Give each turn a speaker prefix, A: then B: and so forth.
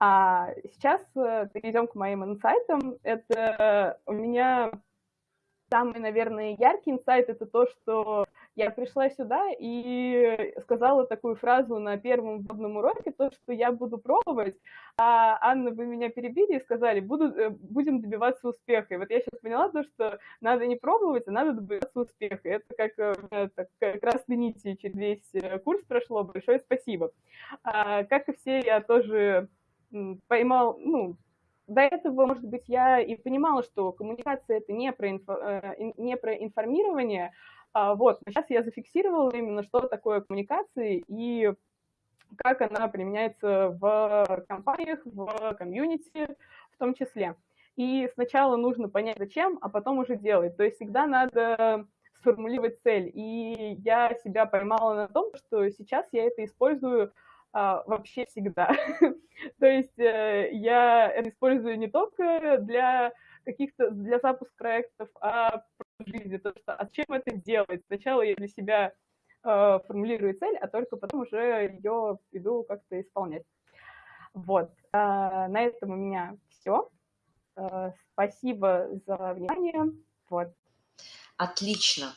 A: А сейчас э, перейдем к моим инсайтам. Это у меня самый, наверное, яркий инсайт – это то, что я пришла сюда и сказала такую фразу на первом вводном уроке, то, что я буду пробовать, а Анна, вы меня перебили и сказали, буду, э, будем добиваться успеха. И вот я сейчас поняла то, что надо не пробовать, а надо добиваться успеха. Это как, э, так, красной нити через весь э, курс прошло. Большое спасибо. А, как и все, я тоже поймал, ну, до этого, может быть, я и понимала, что коммуникация это не про, инфо, не про информирование, а, вот, сейчас я зафиксировала именно, что такое коммуникации и как она применяется в компаниях, в комьюнити в том числе. И сначала нужно понять, зачем, а потом уже делать. То есть всегда надо сформулировать цель. И я себя поймала на том, что сейчас я это использую а, вообще всегда. То есть э, я использую не только для каких-то, для запуска проектов, а в жизни, то что, а зачем это делать? Сначала я для себя э, формулирую цель, а только потом уже ее иду как-то исполнять. Вот, э, на этом у меня все. Э, спасибо за внимание. Вот.
B: Отлично.